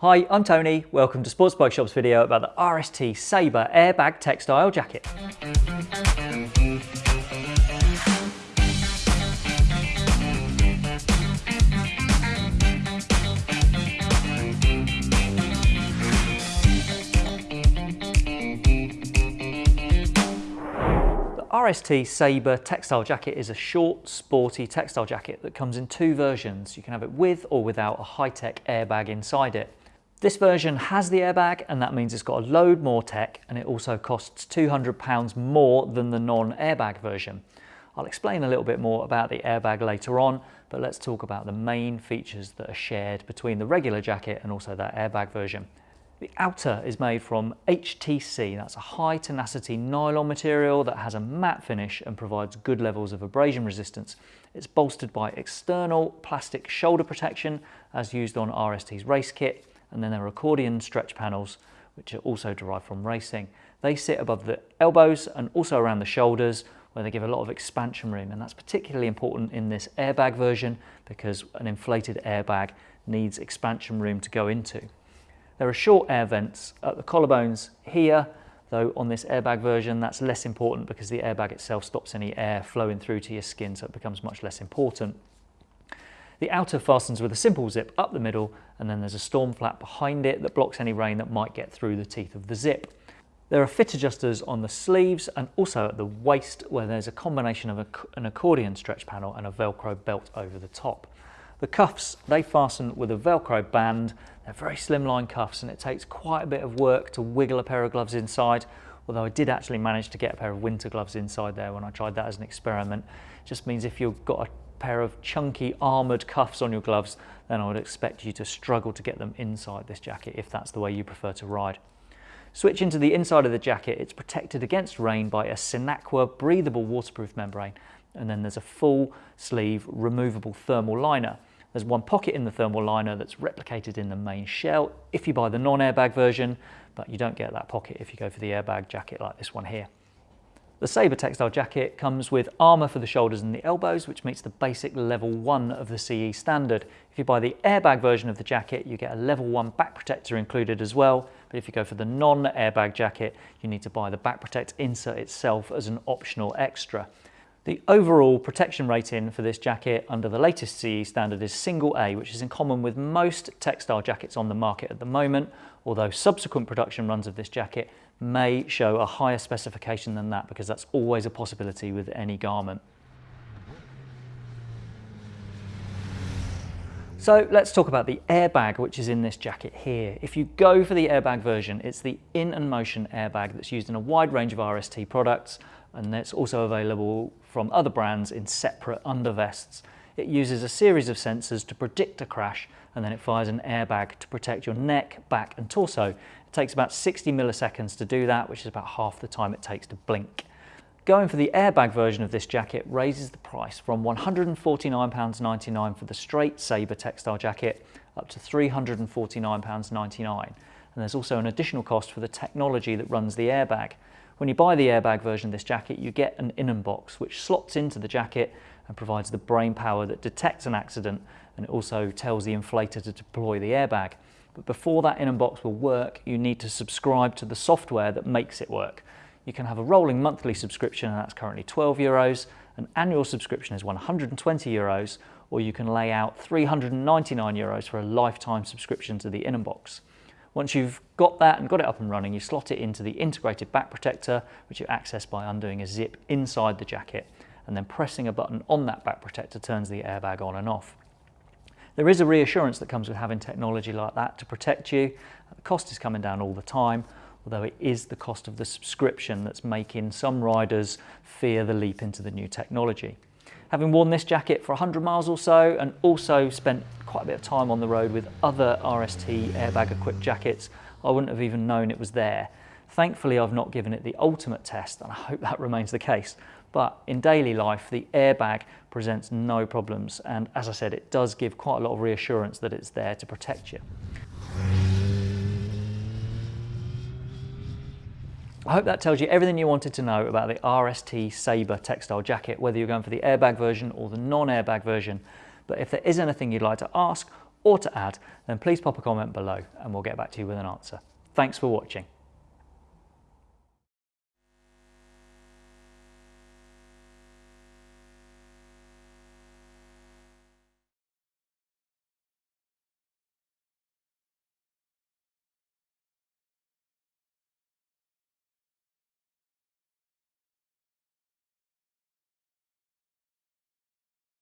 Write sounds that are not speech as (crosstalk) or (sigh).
Hi, I'm Tony. Welcome to Sports Bike Shop's video about the RST Sabre airbag textile jacket. The RST Sabre textile jacket is a short, sporty textile jacket that comes in two versions. You can have it with or without a high-tech airbag inside it. This version has the airbag and that means it's got a load more tech and it also costs £200 more than the non-airbag version. I'll explain a little bit more about the airbag later on, but let's talk about the main features that are shared between the regular jacket and also that airbag version. The outer is made from HTC, that's a high tenacity nylon material that has a matte finish and provides good levels of abrasion resistance. It's bolstered by external plastic shoulder protection as used on RST's race kit and then there are accordion stretch panels which are also derived from racing. They sit above the elbows and also around the shoulders where they give a lot of expansion room and that's particularly important in this airbag version because an inflated airbag needs expansion room to go into. There are short air vents at the collarbones here, though on this airbag version that's less important because the airbag itself stops any air flowing through to your skin so it becomes much less important. The outer fastens with a simple zip up the middle and then there's a storm flap behind it that blocks any rain that might get through the teeth of the zip. There are fit adjusters on the sleeves and also at the waist where there's a combination of a, an accordion stretch panel and a velcro belt over the top. The cuffs, they fasten with a velcro band. They're very slimline cuffs and it takes quite a bit of work to wiggle a pair of gloves inside, although I did actually manage to get a pair of winter gloves inside there when I tried that as an experiment. It just means if you've got a pair of chunky armoured cuffs on your gloves, then I would expect you to struggle to get them inside this jacket if that's the way you prefer to ride. Switching to the inside of the jacket, it's protected against rain by a Sinaqua breathable waterproof membrane and then there's a full sleeve removable thermal liner. There's one pocket in the thermal liner that's replicated in the main shell if you buy the non-airbag version, but you don't get that pocket if you go for the airbag jacket like this one here. The Sabre textile jacket comes with armour for the shoulders and the elbows, which meets the basic level 1 of the CE standard. If you buy the airbag version of the jacket, you get a level 1 back protector included as well, but if you go for the non-airbag jacket, you need to buy the back protect insert itself as an optional extra. The overall protection rating for this jacket under the latest CE standard is single A, which is in common with most textile jackets on the market at the moment, although subsequent production runs of this jacket may show a higher specification than that because that's always a possibility with any garment. So let's talk about the airbag which is in this jacket here. If you go for the airbag version, it's the in and motion airbag that's used in a wide range of RST products and it's also available from other brands in separate undervests. It uses a series of sensors to predict a crash and then it fires an airbag to protect your neck, back and torso. It takes about 60 milliseconds to do that, which is about half the time it takes to blink. Going for the airbag version of this jacket raises the price from £149.99 for the straight Sabre textile jacket up to £349.99. And there's also an additional cost for the technology that runs the airbag. When you buy the airbag version of this jacket, you get an in box which slots into the jacket and provides the brain power that detects an accident and it also tells the inflator to deploy the airbag. But before that in box will work, you need to subscribe to the software that makes it work. You can have a rolling monthly subscription and that's currently 12 euros. An annual subscription is 120 euros or you can lay out 399 euros for a lifetime subscription to the in box. Once you've got that and got it up and running, you slot it into the integrated back protector, which you access by undoing a zip inside the jacket, and then pressing a button on that back protector turns the airbag on and off. There is a reassurance that comes with having technology like that to protect you. The cost is coming down all the time, although it is the cost of the subscription that's making some riders fear the leap into the new technology. Having worn this jacket for 100 miles or so and also spent quite a bit of time on the road with other RST airbag equipped jackets, I wouldn't have even known it was there. Thankfully, I've not given it the ultimate test and I hope that (laughs) remains the case. But in daily life, the airbag presents no problems. And as I said, it does give quite a lot of reassurance that it's there to protect you. I hope that tells you everything you wanted to know about the RST Sabre textile jacket, whether you're going for the airbag version or the non-airbag version. But if there is anything you'd like to ask or to add, then please pop a comment below and we'll get back to you with an answer. Thanks for watching.